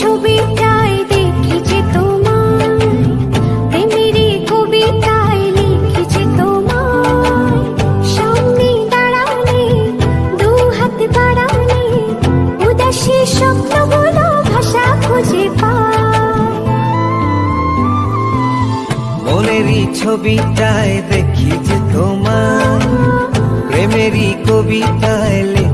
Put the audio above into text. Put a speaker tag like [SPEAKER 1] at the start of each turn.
[SPEAKER 1] ছবিটাই দেখেছি তোমায়। প্রেমের কবিতায় লিখেছি তোমায়। সামনে দাঁড়ালে দু হাত বাড়ালে উদাসী শব্দগুলো ভাষা খুঁজে পায়।
[SPEAKER 2] মনেরই ছবিটায় দেখি যে তোমার প্রেমেরই কবিতায় লিখি